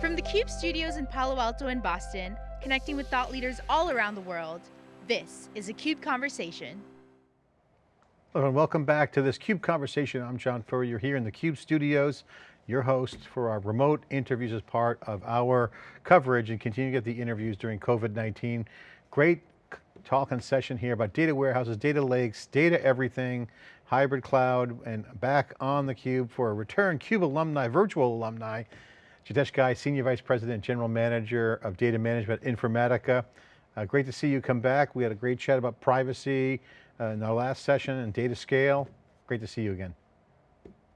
From the CUBE studios in Palo Alto and Boston, connecting with thought leaders all around the world, this is a CUBE Conversation. Hello and welcome back to this CUBE Conversation. I'm John Furrier here in the CUBE studios, your host for our remote interviews as part of our coverage and continue to get the interviews during COVID-19. Great talk and session here about data warehouses, data lakes, data everything, hybrid cloud, and back on the Cube for a return CUBE alumni, virtual alumni, Jitesh Ghai, Senior Vice President, General Manager of Data Management Informatica. Uh, great to see you come back. We had a great chat about privacy uh, in our last session and data scale. Great to see you again.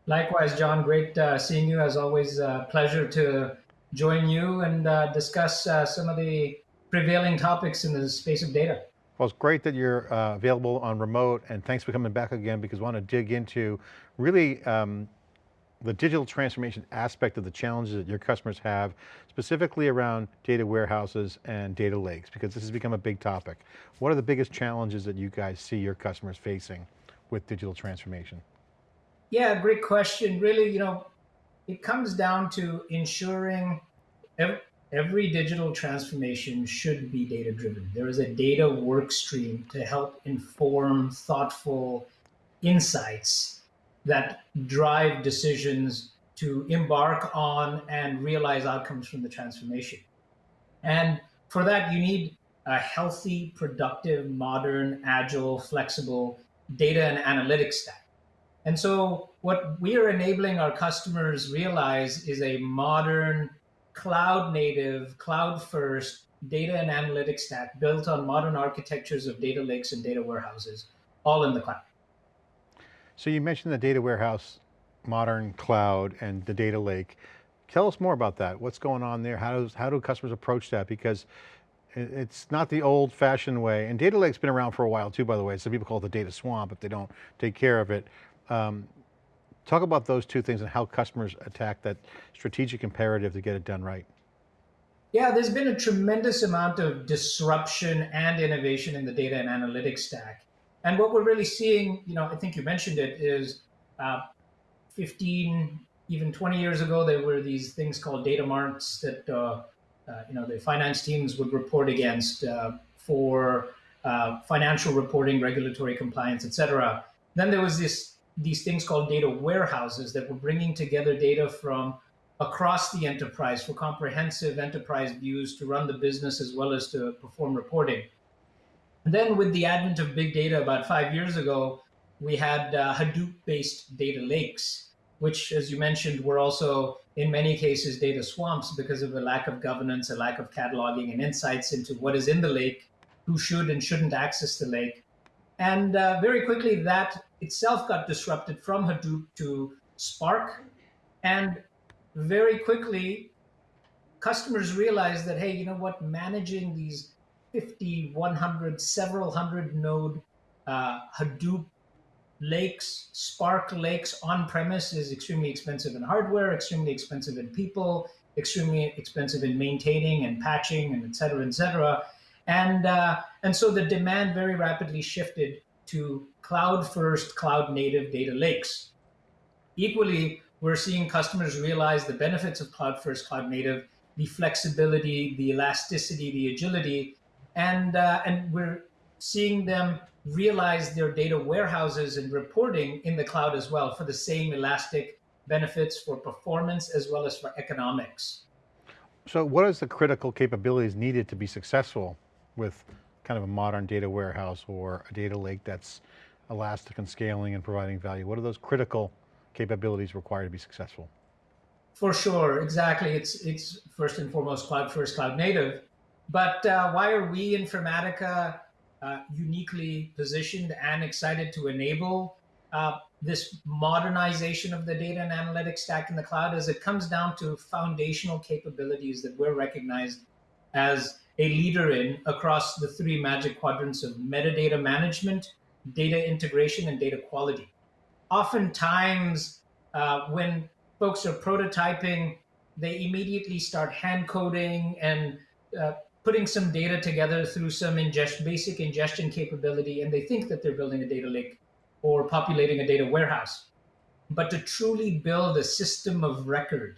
Likewise, John, great uh, seeing you. As always, uh, pleasure to join you and uh, discuss uh, some of the prevailing topics in the space of data. Well, it's great that you're uh, available on remote and thanks for coming back again because we want to dig into really um, the digital transformation aspect of the challenges that your customers have, specifically around data warehouses and data lakes, because this has become a big topic. What are the biggest challenges that you guys see your customers facing with digital transformation? Yeah, great question. Really, you know, it comes down to ensuring every, every digital transformation should be data driven. There is a data work stream to help inform thoughtful insights that drive decisions to embark on and realize outcomes from the transformation. And for that, you need a healthy, productive, modern, agile, flexible data and analytics stack. And so what we are enabling our customers realize is a modern, cloud native, cloud first data and analytics stack built on modern architectures of data lakes and data warehouses, all in the cloud. So you mentioned the data warehouse, modern cloud and the data lake. Tell us more about that. What's going on there? How, does, how do customers approach that? Because it's not the old fashioned way. And data lake's been around for a while too, by the way. Some people call it the data swamp if they don't take care of it. Um, talk about those two things and how customers attack that strategic imperative to get it done right. Yeah, there's been a tremendous amount of disruption and innovation in the data and analytics stack. And what we're really seeing, you know, I think you mentioned it, is uh, 15, even 20 years ago, there were these things called data marts that, uh, uh, you know, the finance teams would report against uh, for uh, financial reporting, regulatory compliance, et cetera. Then there was this these things called data warehouses that were bringing together data from across the enterprise for comprehensive enterprise views to run the business as well as to perform reporting. Then with the advent of big data about five years ago, we had uh, Hadoop-based data lakes, which, as you mentioned, were also in many cases data swamps because of a lack of governance, a lack of cataloging and insights into what is in the lake, who should and shouldn't access the lake. And uh, very quickly, that itself got disrupted from Hadoop to Spark. And very quickly, customers realized that, hey, you know what, managing these 50, 100, several hundred node uh, Hadoop lakes, Spark lakes on premise is extremely expensive in hardware, extremely expensive in people, extremely expensive in maintaining and patching and et cetera, et cetera. And, uh, and so the demand very rapidly shifted to cloud first, cloud native data lakes. Equally, we're seeing customers realize the benefits of cloud first, cloud native, the flexibility, the elasticity, the agility and uh, and we're seeing them realize their data warehouses and reporting in the cloud as well for the same elastic benefits for performance as well as for economics. So what is the critical capabilities needed to be successful with kind of a modern data warehouse or a data lake that's elastic and scaling and providing value? What are those critical capabilities required to be successful? For sure, exactly. It's, it's first and foremost cloud first, cloud native. But uh, why are we Informatica uh, uniquely positioned and excited to enable uh, this modernization of the data and analytics stack in the cloud as it comes down to foundational capabilities that we're recognized as a leader in across the three magic quadrants of metadata management, data integration, and data quality. Oftentimes, uh, when folks are prototyping, they immediately start hand coding and uh, putting some data together through some ingest, basic ingestion capability, and they think that they're building a data lake or populating a data warehouse. But to truly build a system of record,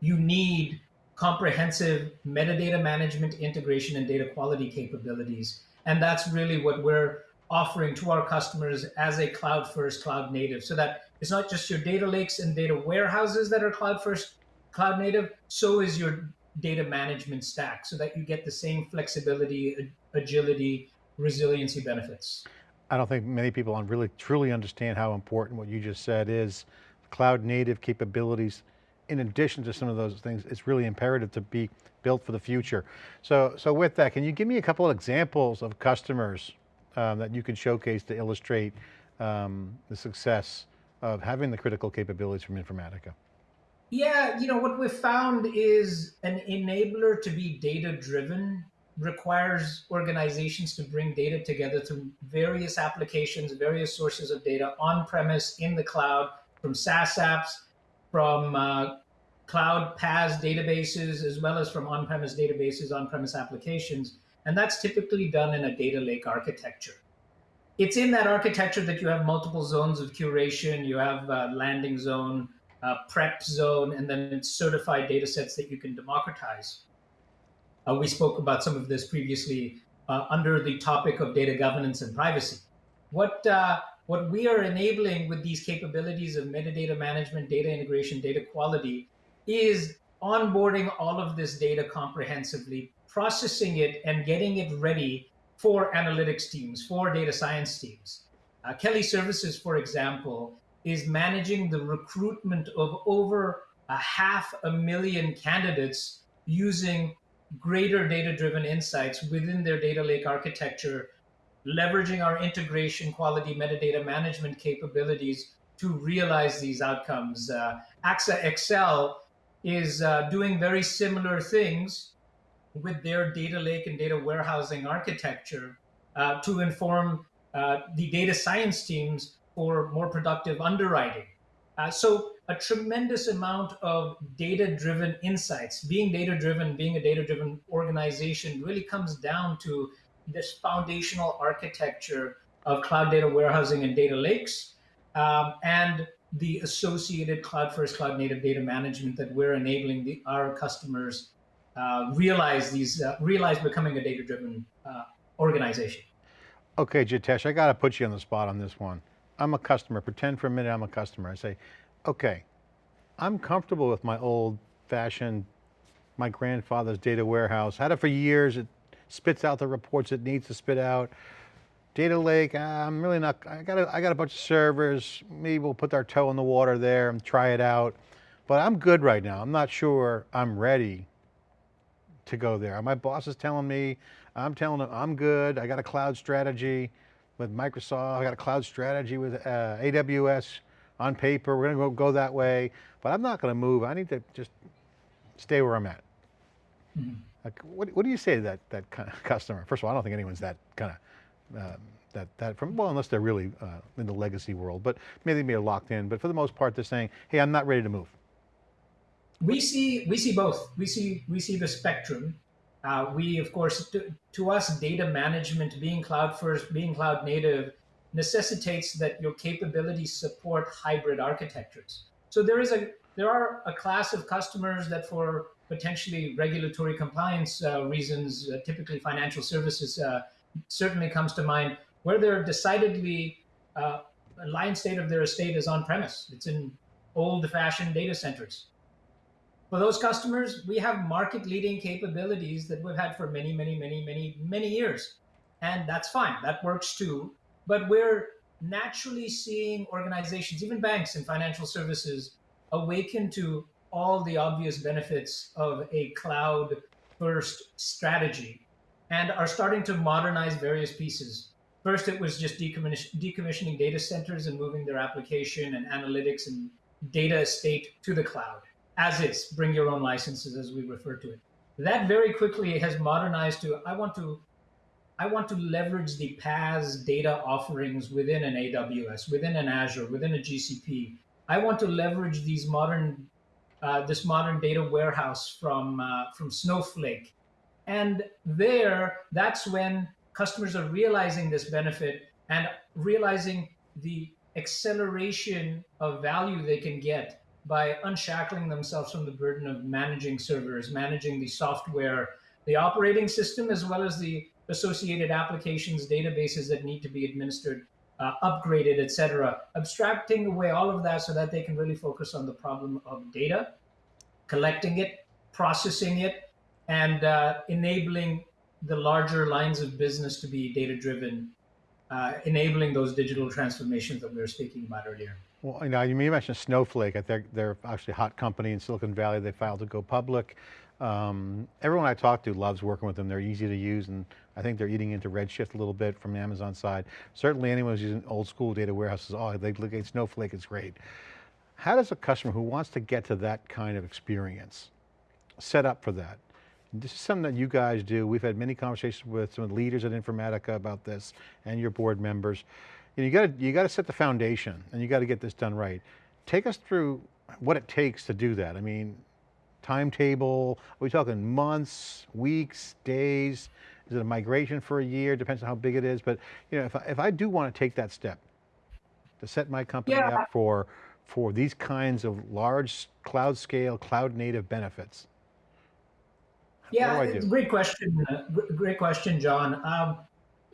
you need comprehensive metadata management, integration, and data quality capabilities. And that's really what we're offering to our customers as a cloud first, cloud native, so that it's not just your data lakes and data warehouses that are cloud first, cloud native, so is your data management stack, so that you get the same flexibility, agility, resiliency benefits. I don't think many people on really truly understand how important what you just said is cloud native capabilities in addition to some of those things, it's really imperative to be built for the future. So, so with that, can you give me a couple of examples of customers um, that you can showcase to illustrate um, the success of having the critical capabilities from Informatica? Yeah, you know, what we've found is an enabler to be data driven requires organizations to bring data together through various applications, various sources of data on premise, in the cloud, from SaaS apps, from uh, cloud PaaS databases, as well as from on-premise databases, on-premise applications. And that's typically done in a data lake architecture. It's in that architecture that you have multiple zones of curation, you have a landing zone, a prep zone, and then certified data sets that you can democratize. Uh, we spoke about some of this previously uh, under the topic of data governance and privacy. What uh, what we are enabling with these capabilities of metadata management, data integration, data quality is onboarding all of this data comprehensively, processing it and getting it ready for analytics teams, for data science teams. Uh, Kelly Services, for example, is managing the recruitment of over a half a million candidates using greater data-driven insights within their data lake architecture leveraging our integration quality metadata management capabilities to realize these outcomes. Uh, AXA XL is uh, doing very similar things with their data lake and data warehousing architecture uh, to inform uh, the data science teams for more productive underwriting. Uh, so a tremendous amount of data-driven insights. Being data-driven, being a data-driven organization really comes down to this foundational architecture of cloud data warehousing and data lakes, um, and the associated cloud first, cloud native data management that we're enabling the, our customers uh, realize these uh, realize becoming a data driven uh, organization. Okay, Jitesh, I got to put you on the spot on this one. I'm a customer. Pretend for a minute I'm a customer. I say, okay, I'm comfortable with my old fashioned, my grandfather's data warehouse. Had it for years. It spits out the reports it needs to spit out. Data Lake, ah, I'm really not, I got, a, I got a bunch of servers, maybe we'll put our toe in the water there and try it out. But I'm good right now. I'm not sure I'm ready to go there. My boss is telling me, I'm telling him I'm good. I got a cloud strategy with Microsoft. I got a cloud strategy with uh, AWS on paper. We're going to go, go that way, but I'm not going to move. I need to just stay where I'm at. Mm -hmm. Like, what, what do you say to that, that kind of customer? First of all, I don't think anyone's that kind of, um, that, that from, well, unless they're really uh, in the legacy world, but maybe they may have locked in, but for the most part, they're saying, hey, I'm not ready to move. We see, we see both. We see, we see the spectrum. Uh, we, of course, to, to us, data management, being cloud first, being cloud native, necessitates that your capabilities support hybrid architectures. So there is a, there are a class of customers that for potentially regulatory compliance uh, reasons, uh, typically financial services uh, certainly comes to mind, where they're decidedly, uh, a lion state of their estate is on premise. It's in old fashioned data centers. For those customers, we have market leading capabilities that we've had for many, many, many, many, many years. And that's fine, that works too. But we're naturally seeing organizations, even banks and financial services, awaken to all the obvious benefits of a cloud first strategy and are starting to modernize various pieces. First, it was just decommissioning data centers and moving their application and analytics and data estate to the cloud, as is, bring your own licenses as we refer to it. That very quickly has modernized to, I want to I want to leverage the PaaS data offerings within an AWS, within an Azure, within a GCP. I want to leverage these modern uh, this modern data warehouse from, uh, from Snowflake. And there, that's when customers are realizing this benefit and realizing the acceleration of value they can get by unshackling themselves from the burden of managing servers, managing the software, the operating system, as well as the associated applications, databases that need to be administered, uh, upgraded, etc. Abstracting away all of that so that they can really focus on the problem of data, collecting it, processing it, and uh, enabling the larger lines of business to be data driven, uh, enabling those digital transformations that we were speaking about earlier. Well, you know, you mentioned Snowflake. I think they're actually a hot company in Silicon Valley. They filed to go public. Um, everyone I talk to loves working with them. They're easy to use and I think they're eating into Redshift a little bit from the Amazon side. Certainly anyone who's using old school data warehouses, oh, they look at Snowflake, it's great. How does a customer who wants to get to that kind of experience set up for that? This is something that you guys do. We've had many conversations with some of the leaders at Informatica about this and your board members. You, know, you got to you got to set the foundation and you got to get this done right. Take us through what it takes to do that. I mean, timetable, are we talking months, weeks, days? Is it a migration for a year? Depends on how big it is. But you know, if I, if I do want to take that step to set my company yeah. up for, for these kinds of large cloud scale, cloud native benefits, yeah, great question. Uh, great question, John. Um,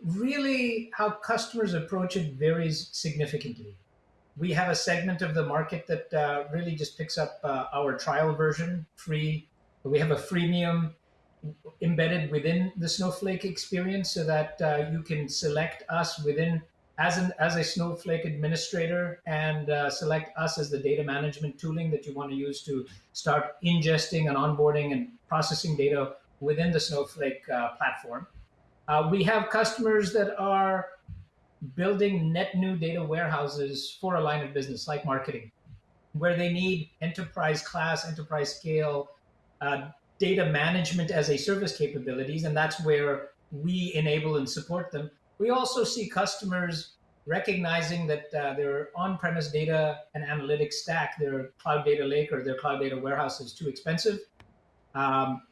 really, how customers approach it varies significantly. We have a segment of the market that uh, really just picks up uh, our trial version, free. We have a freemium embedded within the Snowflake experience so that uh, you can select us within as an as a Snowflake administrator and uh, select us as the data management tooling that you want to use to start ingesting and onboarding and processing data within the Snowflake uh, platform. Uh, we have customers that are building net new data warehouses for a line of business like marketing, where they need enterprise class, enterprise scale uh, data management as a service capabilities, and that's where we enable and support them. We also see customers recognizing that uh, their on-premise data and analytics stack, their cloud data lake or their cloud data warehouse is too expensive, um,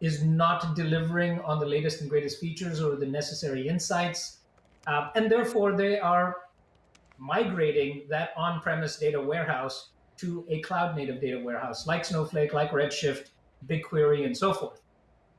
is not delivering on the latest and greatest features or the necessary insights. Uh, and therefore, they are migrating that on-premise data warehouse to a cloud-native data warehouse like Snowflake, like Redshift, BigQuery, and so forth.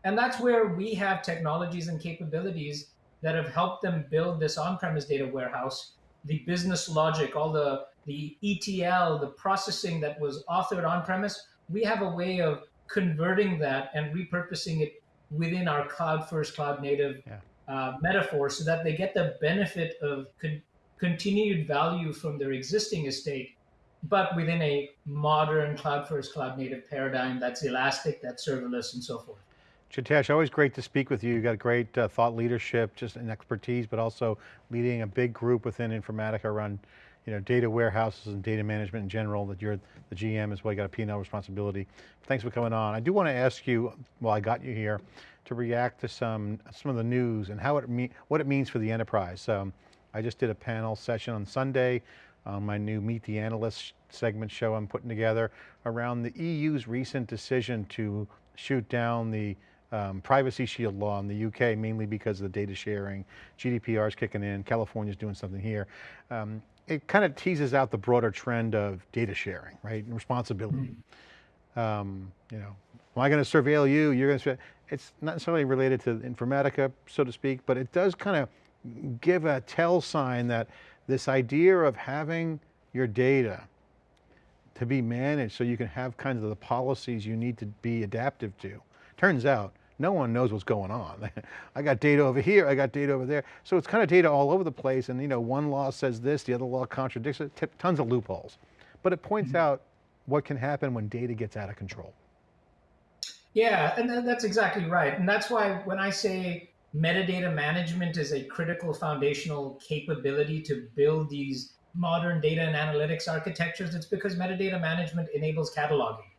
And that's where we have technologies and capabilities that have helped them build this on-premise data warehouse, the business logic, all the, the ETL, the processing that was authored on-premise, we have a way of converting that and repurposing it within our cloud first, cloud native yeah. uh, metaphor so that they get the benefit of con continued value from their existing estate, but within a modern cloud first, cloud native paradigm that's elastic, that's serverless, and so forth. Jitesh, always great to speak with you. You got great uh, thought leadership, just an expertise, but also leading a big group within Informatica around you know, data warehouses and data management in general, that you're the GM as well, you got a P&L responsibility. Thanks for coming on. I do want to ask you, while I got you here, to react to some, some of the news and how it what it means for the enterprise. Um, I just did a panel session on Sunday on my new Meet the Analyst segment show I'm putting together around the EU's recent decision to shoot down the um, privacy shield law in the UK, mainly because of the data sharing. GDPR is kicking in, California's doing something here. Um, it kind of teases out the broader trend of data sharing, right, and responsibility. Mm -hmm. um, you know, am I going to surveil you? You're going to, it's not necessarily related to Informatica, so to speak, but it does kind of give a tell sign that this idea of having your data to be managed so you can have kinds of the policies you need to be adaptive to. Turns out no one knows what's going on. I got data over here, I got data over there. So it's kind of data all over the place and you know, one law says this, the other law contradicts it, tons of loopholes. But it points mm -hmm. out what can happen when data gets out of control. Yeah, and that's exactly right. And that's why when I say metadata management is a critical foundational capability to build these modern data and analytics architectures, it's because metadata management enables cataloging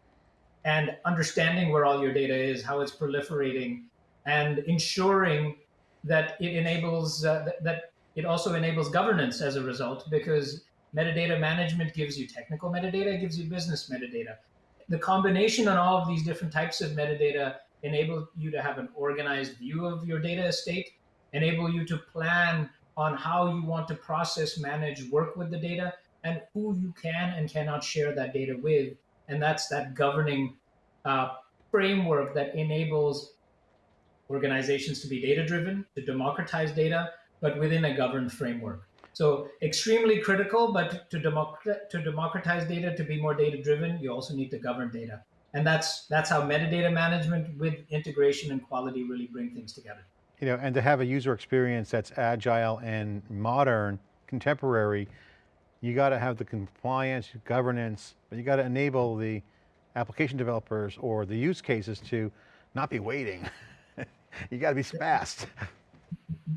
and understanding where all your data is, how it's proliferating, and ensuring that it enables uh, that, it also enables governance as a result because metadata management gives you technical metadata, gives you business metadata. The combination on all of these different types of metadata enable you to have an organized view of your data estate, enable you to plan on how you want to process, manage, work with the data, and who you can and cannot share that data with. And that's that governing uh, framework that enables organizations to be data driven, to democratize data, but within a governed framework. So extremely critical, but to, to democratize data, to be more data driven, you also need to govern data. And that's that's how metadata management with integration and quality really bring things together. You know, and to have a user experience that's agile and modern, contemporary, you got to have the compliance, governance, but you got to enable the application developers or the use cases to not be waiting. you got to be fast.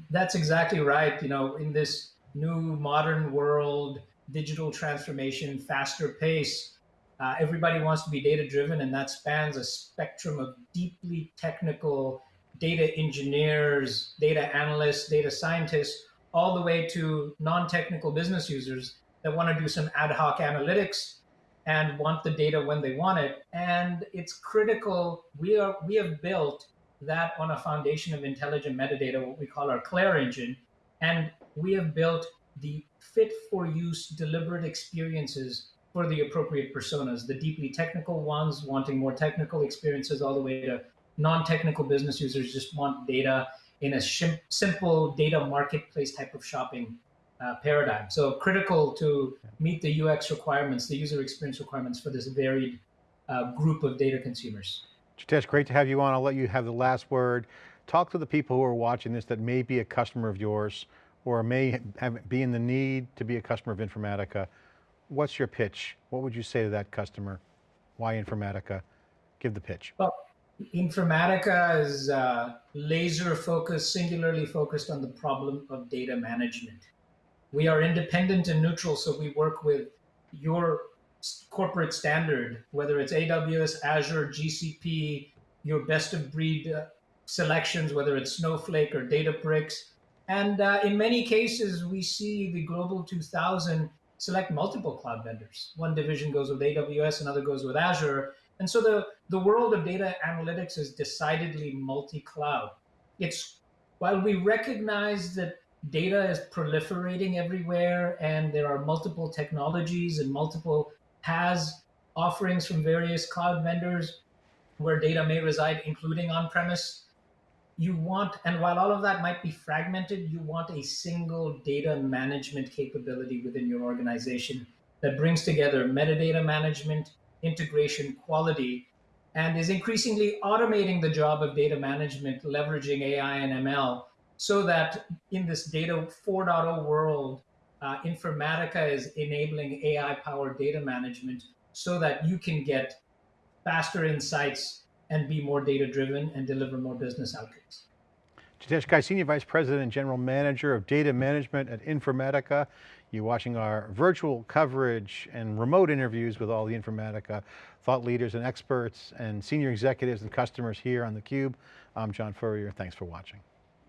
That's exactly right. You know, in this new modern world, digital transformation, faster pace, uh, everybody wants to be data driven, and that spans a spectrum of deeply technical data engineers, data analysts, data scientists, all the way to non technical business users that want to do some ad hoc analytics and want the data when they want it. And it's critical. We are we have built that on a foundation of intelligent metadata, what we call our CLAIRE engine, and we have built the fit for use deliberate experiences for the appropriate personas, the deeply technical ones wanting more technical experiences, all the way to non-technical business users just want data in a simple data marketplace type of shopping uh, paradigm. So critical to meet the UX requirements, the user experience requirements for this varied uh, group of data consumers. Jitesh, great to have you on. I'll let you have the last word. Talk to the people who are watching this that may be a customer of yours or may have, be in the need to be a customer of Informatica. What's your pitch? What would you say to that customer? Why Informatica? Give the pitch. Well, Informatica is uh, laser focused, singularly focused on the problem of data management. We are independent and neutral, so we work with your corporate standard, whether it's AWS, Azure, GCP, your best of breed uh, selections, whether it's Snowflake or Databricks. And uh, in many cases, we see the Global 2000 select multiple cloud vendors. One division goes with AWS, another goes with Azure. And so the, the world of data analytics is decidedly multi-cloud. It's while we recognize that data is proliferating everywhere and there are multiple technologies and multiple PaaS offerings from various cloud vendors where data may reside, including on-premise. You want, and while all of that might be fragmented, you want a single data management capability within your organization that brings together metadata management, integration, quality, and is increasingly automating the job of data management, leveraging AI and ML so that in this data 4.0 world, uh, Informatica is enabling AI powered data management so that you can get faster insights and be more data driven and deliver more business outcomes. Jitesh Ghai, Senior Vice President and General Manager of Data Management at Informatica. You're watching our virtual coverage and remote interviews with all the Informatica thought leaders and experts and senior executives and customers here on theCUBE. I'm John Furrier, thanks for watching.